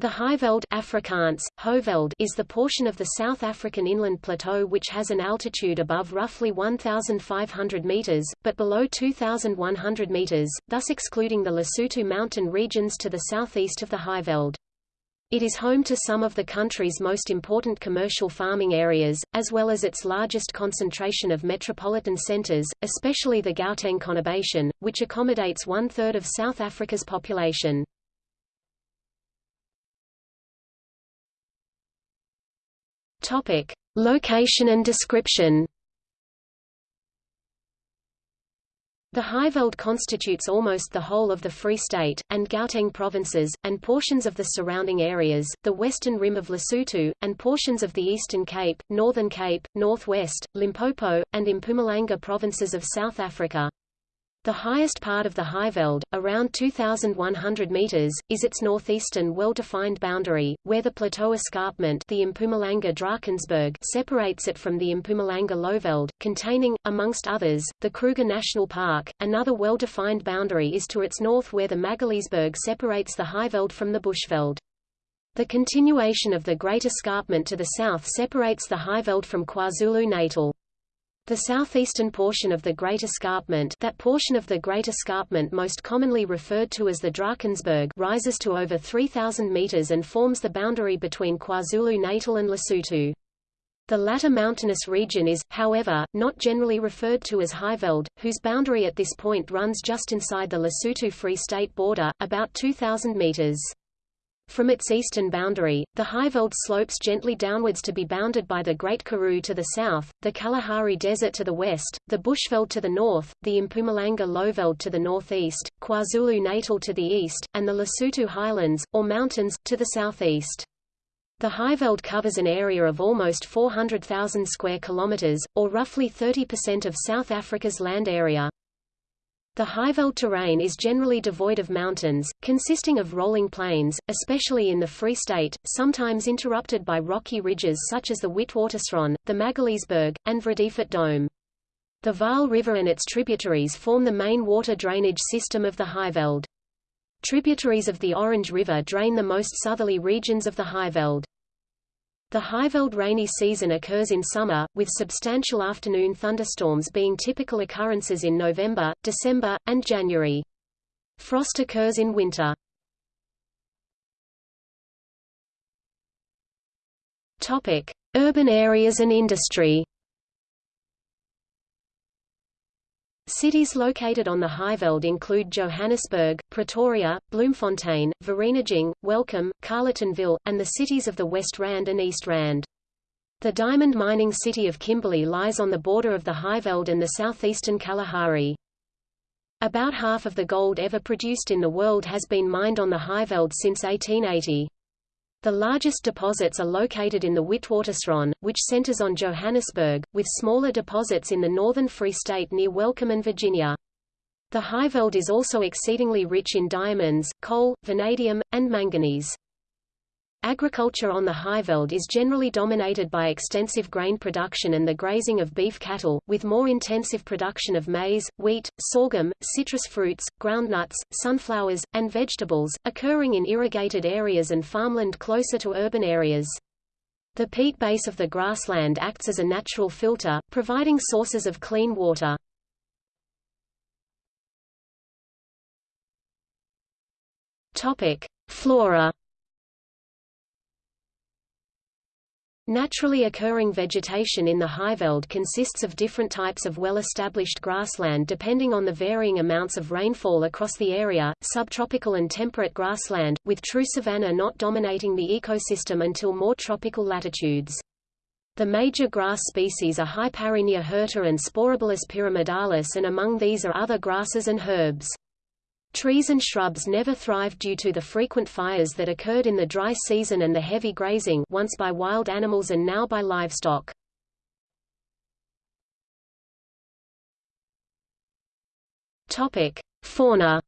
The Highveld Afrikaans, Hoeveld is the portion of the South African inland plateau which has an altitude above roughly 1,500 meters, but below 2,100 meters, thus excluding the Lesotho mountain regions to the southeast of the Highveld. It is home to some of the country's most important commercial farming areas, as well as its largest concentration of metropolitan centers, especially the Gauteng conurbation, which accommodates one-third of South Africa's population. Topic: Location and description. The Highveld constitutes almost the whole of the Free State, and Gauteng provinces, and portions of the surrounding areas, the western rim of Lesotho, and portions of the Eastern Cape, Northern Cape, Northwest, Limpopo, and Mpumalanga provinces of South Africa. The highest part of the Highveld, around 2,100 meters, is its northeastern well-defined boundary, where the plateau escarpment the Mpumalanga Drakensberg separates it from the Mpumalanga Lowveld, containing, amongst others, the Kruger National Park. Another well-defined boundary is to its north where the Magaliesberg separates the Highveld from the Bushveld. The continuation of the Great Escarpment to the south separates the Highveld from KwaZulu-Natal. The southeastern portion of the Great Escarpment that portion of the Great Escarpment most commonly referred to as the Drakensberg rises to over 3,000 meters and forms the boundary between KwaZulu-Natal and Lesotho. The latter mountainous region is, however, not generally referred to as Highveld, whose boundary at this point runs just inside the Lesotho Free State border, about 2,000 meters. From its eastern boundary, the Highveld slopes gently downwards to be bounded by the Great Karoo to the south, the Kalahari Desert to the west, the Bushveld to the north, the Mpumalanga Lowveld to the northeast, KwaZulu-Natal to the east, and the Lesotho Highlands, or mountains, to the southeast. The Highveld covers an area of almost 400,000 square kilometers, or roughly 30% of South Africa's land area. The Highveld terrain is generally devoid of mountains, consisting of rolling plains, especially in the Free State, sometimes interrupted by rocky ridges such as the Witwatersrand, the Magaliesberg, and Vredefort Dome. The Vaal River and its tributaries form the main water drainage system of the Highveld. Tributaries of the Orange River drain the most southerly regions of the Highveld. The Highveld rainy season occurs in summer, with substantial afternoon thunderstorms being typical occurrences in November, December, and January. Frost occurs in winter. Topic: Urban areas and industry. Cities located on the Highveld include Johannesburg, Pretoria, Bloemfontein, Vereeniging, Welkom, Carletonville, and the cities of the West Rand and East Rand. The diamond mining city of Kimberley lies on the border of the Highveld and the southeastern Kalahari. About half of the gold ever produced in the world has been mined on the Highveld since 1880. The largest deposits are located in the Witwatersrand, which centers on Johannesburg, with smaller deposits in the northern Free State near Welkom and Virginia. The Highveld is also exceedingly rich in diamonds, coal, vanadium, and manganese. Agriculture on the Highveld is generally dominated by extensive grain production and the grazing of beef cattle, with more intensive production of maize, wheat, sorghum, citrus fruits, groundnuts, sunflowers, and vegetables, occurring in irrigated areas and farmland closer to urban areas. The peat base of the grassland acts as a natural filter, providing sources of clean water. Flora Naturally occurring vegetation in the Highveld consists of different types of well-established grassland depending on the varying amounts of rainfall across the area, subtropical and temperate grassland, with true savanna not dominating the ecosystem until more tropical latitudes. The major grass species are Hyparrhenia hirta and Sporobolus pyramidalis and among these are other grasses and herbs. Trees and shrubs never thrived due to the frequent fires that occurred in the dry season and the heavy grazing once by wild animals and now by livestock. Topic: Fauna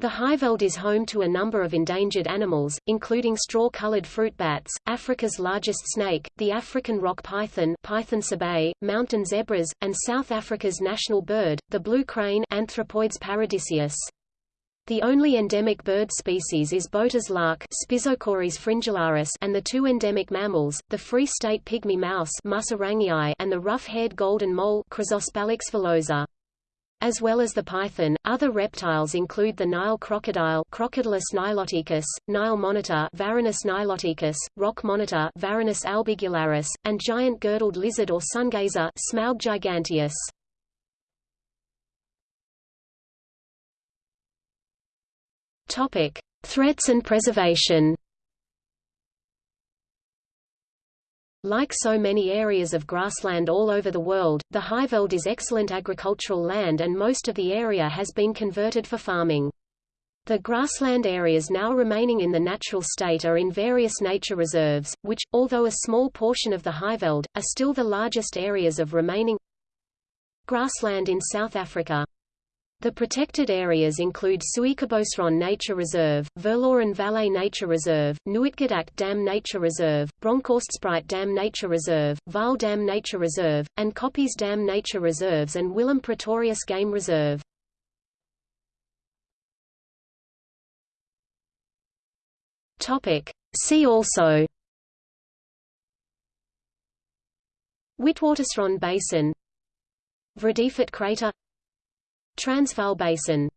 The Highveld is home to a number of endangered animals, including straw-colored fruit bats, Africa's largest snake, the African rock python Python sebae, mountain zebras, and South Africa's national bird, the blue crane Anthropoides paradiseus. The only endemic bird species is Botha's lark fringillaris and the two endemic mammals, the Free State pygmy mouse and the rough-haired golden mole. As well as the python, other reptiles include the Nile crocodile Crocodylus niloticus, Nile monitor Varanus niloticus, rock monitor Varanus albigularis, and giant girdled lizard or sungazer Smaug giganteus. Topic: Threats and preservation. Like so many areas of grassland all over the world, the Highveld is excellent agricultural land and most of the area has been converted for farming. The grassland areas now remaining in the natural state are in various nature reserves, which, although a small portion of the Highveld, are still the largest areas of remaining grassland in South Africa. The protected areas include Suikerbosrand Nature Reserve, Verloren Valley Nature Reserve, Nooitgedacht Dam Nature Reserve, Bronkhorstspruit Dam Nature Reserve, Vaal Dam Nature Reserve, and Koppies Dam Nature Reserves and Willem Pretorius Game Reserve. See also. Witwatersrand Basin. Vredefort crater Transvaal Basin